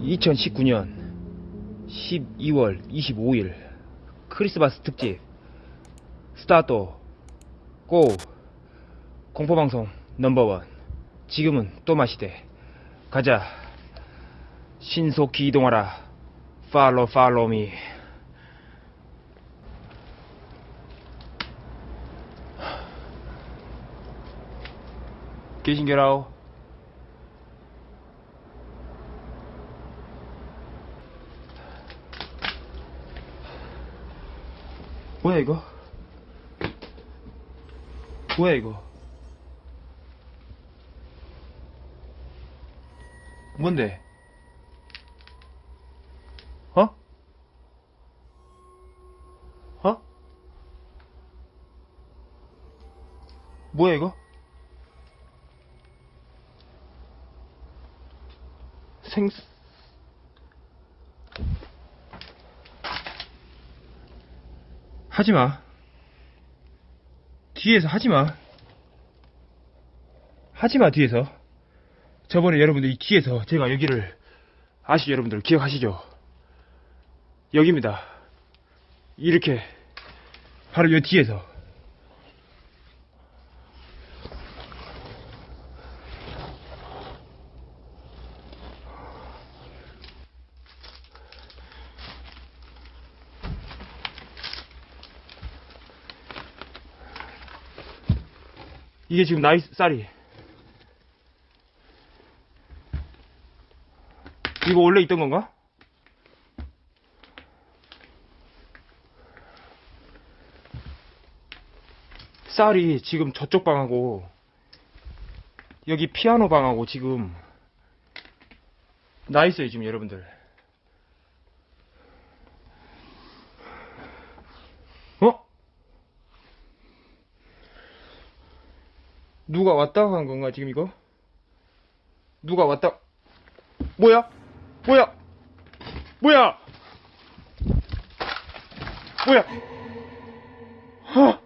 (2019년 12월 25일) 크리스마스 특집 스타트 고 공포방송 넘버원. 지금은 또 마시대. 가자. 신속히 이동하라. 팔로 팔로미 계신게라오 뭐야 이거 뭐야 이거 뭔데 어? 어? 뭐야 이거? 하지마. 뒤에서 하지마. 하지마 뒤에서. 저번에 여러분들 이 뒤에서 제가 여기를 아시죠 여러분들 기억하시죠? 여기입니다. 이렇게 바로 요 뒤에서 이게 지금 나이 쌀이 이거 원래 있던 건가? 쌀이 지금 저쪽 방하고 여기 피아노 방하고 지금 나 있어요 지금 여러분들 어? 누가 왔다 간 건가 지금 이거? 누가 왔다 뭐야? 뭐야? 뭐야? 뭐야? 하!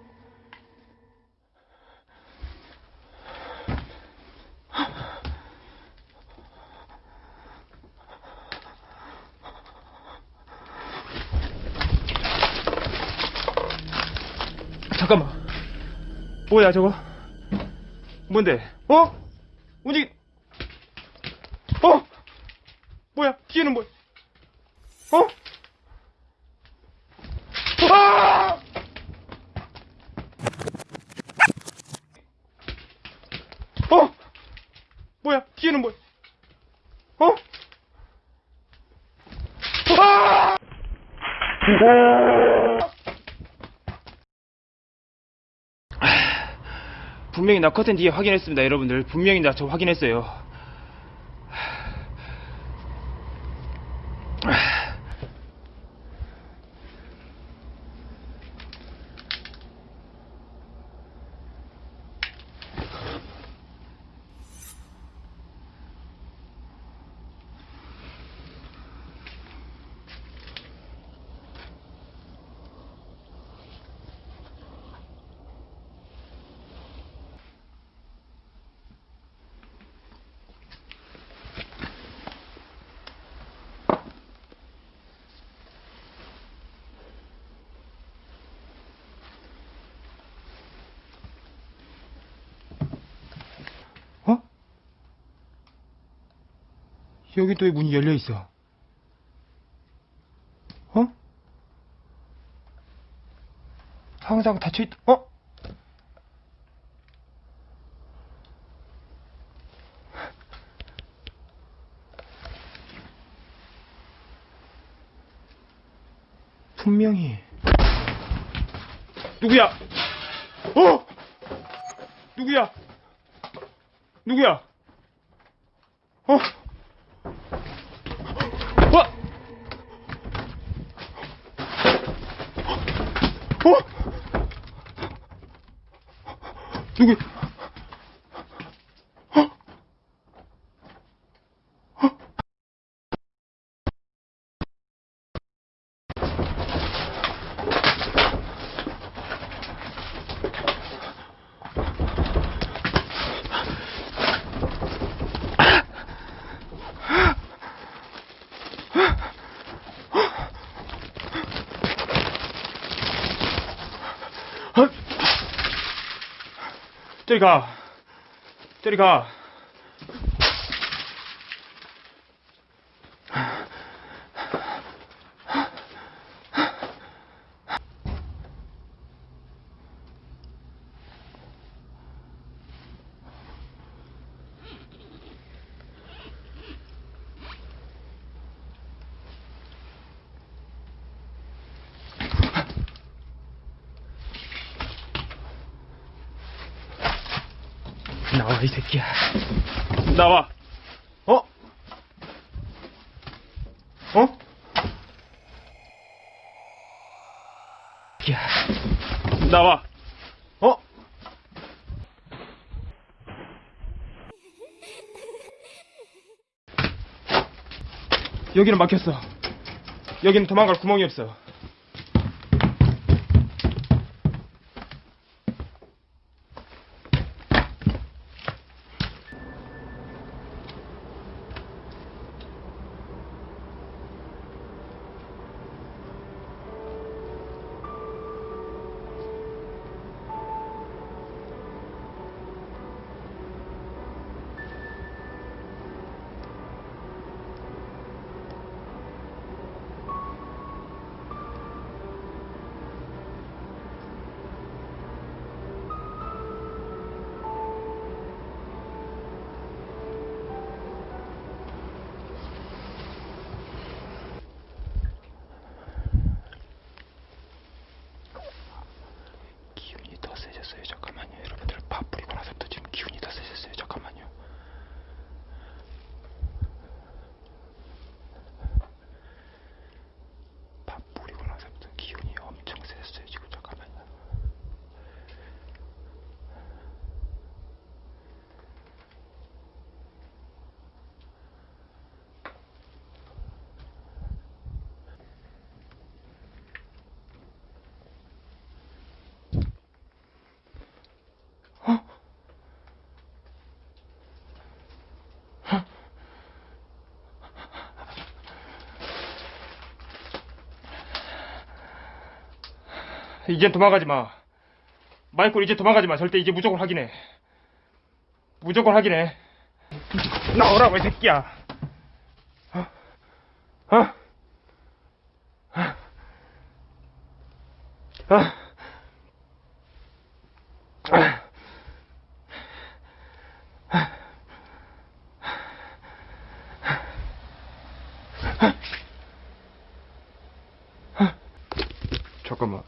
잠깐만. 뭐야 저거? 뭔데? 어? 움직. 어? 뭐야? 뒤에는 뭐? 어? 아! 어? 뭐야? 뒤에는 뭐? 어? 아! 분명히 나 커튼 뒤에 확인했습니다, 여러분들. 분명히 나 저 확인했어요. 어? 여기 또왜 문이 열려 있어? 어? 항상 닫혀 있, 어? 분명히 누구야? 어? 누구야? 누구야? 어? 와! 어? 누구? 어? 어? 저리 가. 저리 가. 나와, 이 새끼야. 나와. 어? 어? 야. 나와. 어? 여기는 막혔어. 여기는 도망갈 구멍이 없어. 이젠 도망가지 마. 마이콜 이제 도망가지 마. 절대 이제 무조건 확인해. 무조건 확인해. 나오라고 이 새끼야. 어? 어? 어? 어? 잠깐만.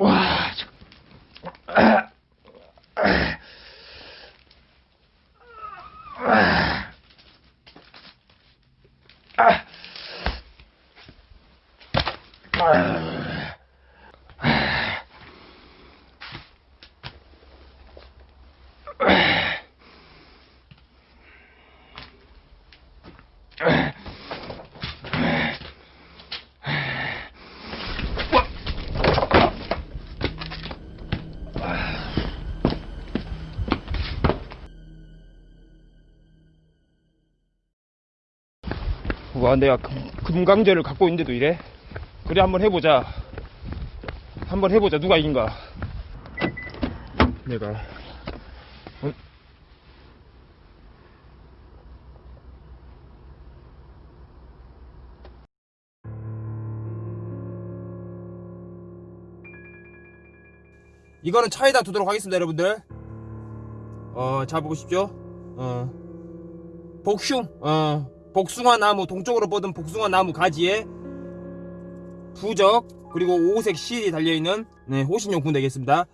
와, 저... 와, 내가 금, 금강제를 갖고 있는데도 이래? 그래, 한번 해보자. 한번 해보자. 누가 이긴가? 내가. 어? 이거는 차에다 두도록 하겠습니다 여러분들 어 잘 보십시오 어 복숭 어 복숭아 나무 동쪽으로 뻗은 복숭아 나무 가지에 부적 그리고 오색 실이 달려있는 네, 호신용품 되겠습니다.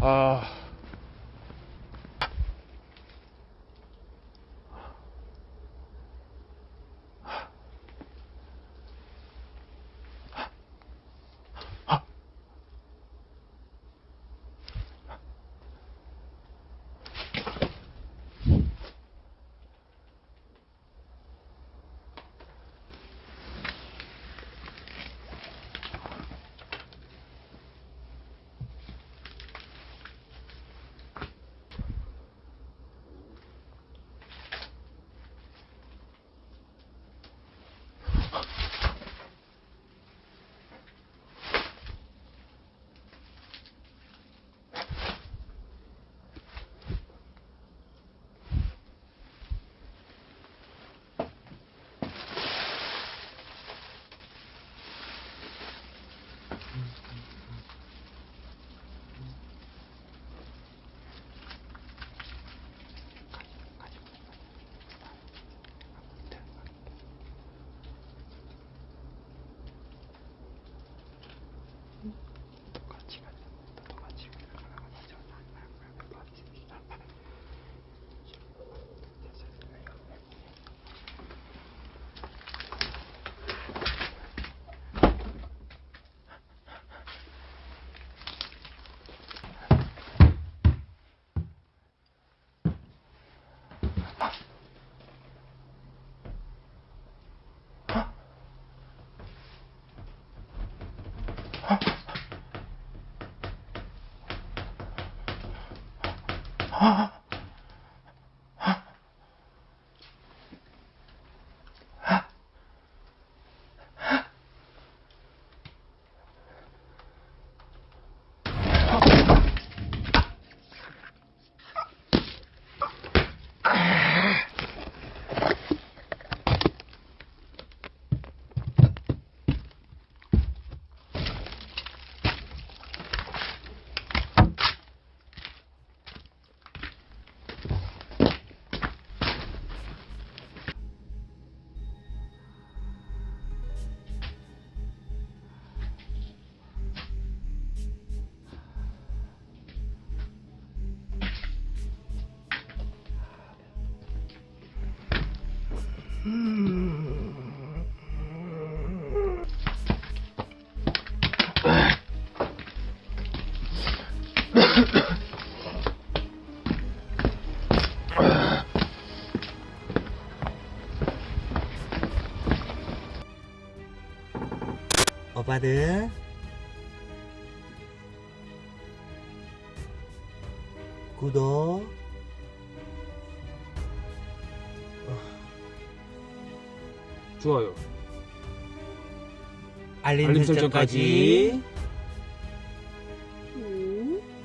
아... 오빠들. 구독 좋아요. 알림, 알림 설정까지 설정까지